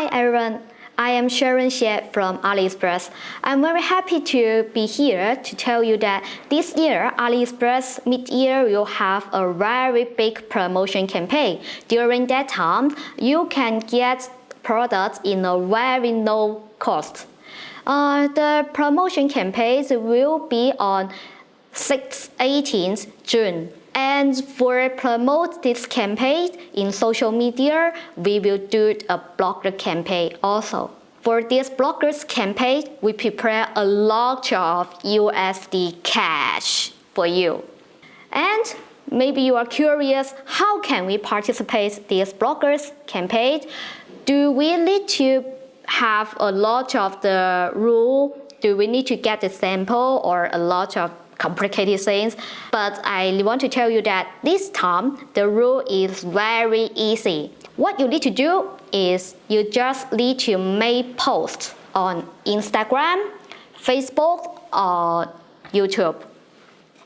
Hi everyone, I am Sharon Xie from AliExpress. I'm very happy to be here to tell you that this year AliExpress mid-year will have a very big promotion campaign. During that time, you can get products in a very low cost. Uh, the promotion campaigns will be on 6 18th June and for promote this campaign in social media, we will do a blogger campaign also. For this bloggers campaign, we prepare a lot of USD cash for you. And maybe you are curious, how can we participate this bloggers campaign? Do we need to have a lot of the rule? Do we need to get the sample or a lot of complicated things. But I want to tell you that this time the rule is very easy. What you need to do is you just need to make posts on Instagram, Facebook, or YouTube.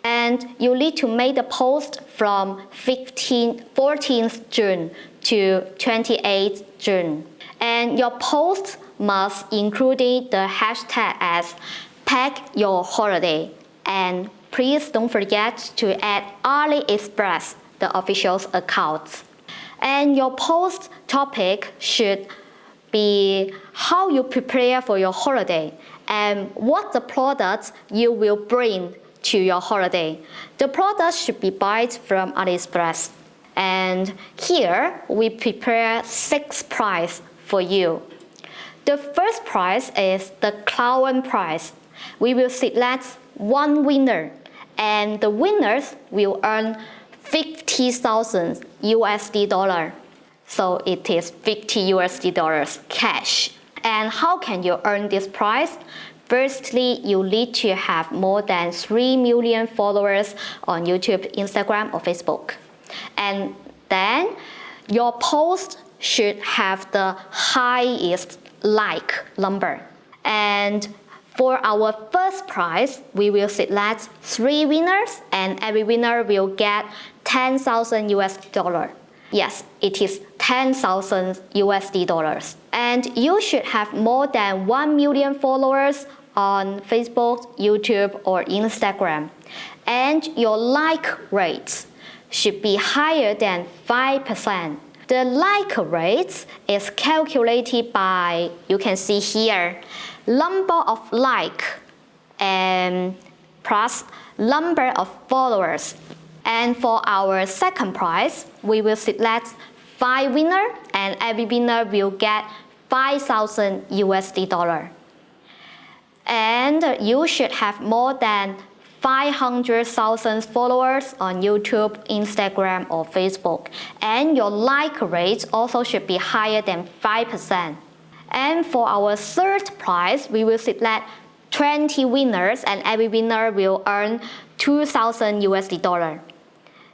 And you need to make the post from 15, 14th June to 28th June. And your post must include the hashtag as pack your holiday and please don't forget to add AliExpress, the official's account. And your post topic should be how you prepare for your holiday and what the products you will bring to your holiday. The products should be bought from AliExpress. And here we prepare six prize for you. The first prize is the clown prize. We will select one winner and the winners will earn 50,000 USD dollar. So it is 50 USD dollars cash. And how can you earn this prize? Firstly, you need to have more than 3 million followers on YouTube, Instagram, or Facebook. And then your post should have the highest like number. And for our first prize, we will select three winners and every winner will get 10,000 US dollar. Yes, it is 10,000 USD dollars. And you should have more than 1 million followers on Facebook, YouTube, or Instagram. And your like rate should be higher than 5%. The like rate is calculated by, you can see here, number of like and plus number of followers. And for our second prize, we will select five winner and every winner will get 5,000 USD dollar. And you should have more than 500,000 followers on YouTube, Instagram or Facebook. And your like rate also should be higher than 5%. And for our third prize, we will select 20 winners and every winner will earn 2,000 USD dollar.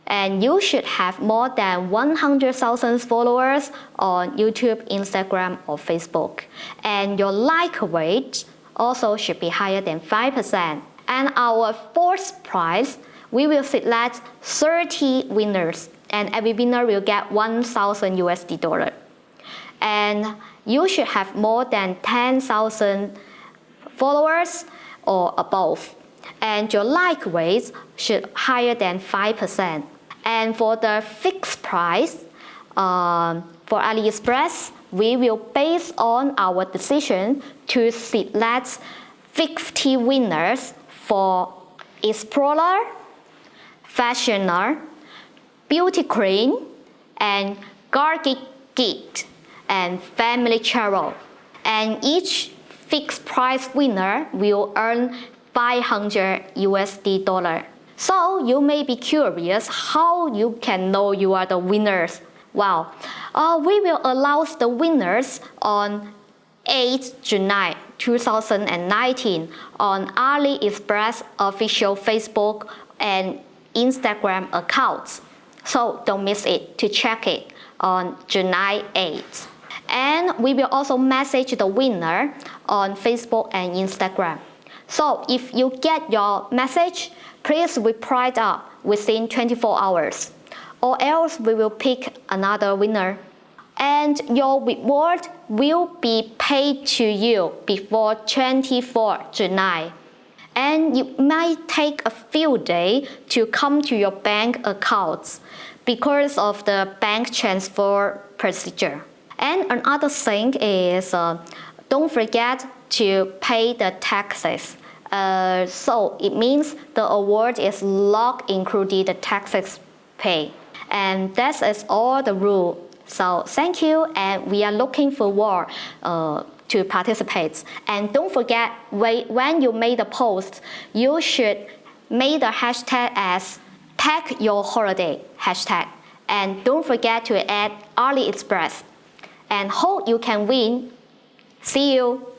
And you should have more than 100,000 followers on YouTube, Instagram or Facebook. And your like rate also should be higher than 5%. And our fourth prize, we will select 30 winners and every winner will get 1,000 USD dollar. And you should have more than 10,000 followers or above. And your like rate should higher than 5%. And for the fixed price, um, for AliExpress, we will base on our decision to select 50 winners for Explorer, Fashioner, Beauty Queen, and Gadget Geek and family travel. And each fixed price winner will earn 500 USD dollar. So you may be curious how you can know you are the winners. Wow, uh, we will announce the winners on 8 July 2019 on AliExpress official Facebook and Instagram accounts. So don't miss it to check it on July 8th. And we will also message the winner on Facebook and Instagram. So if you get your message, please reply it up within 24 hours or else we will pick another winner. and your reward will be paid to you before 24 July. And it might take a few days to come to your bank accounts because of the bank transfer procedure. And another thing is uh, don't forget to pay the taxes. Uh, so it means the award is not included the taxes pay. And that is all the rule. So thank you and we are looking forward uh, to participate. And don't forget when you made the post, you should make the hashtag as pack your holiday hashtag. And don't forget to add AliExpress. And hope you can win. See you.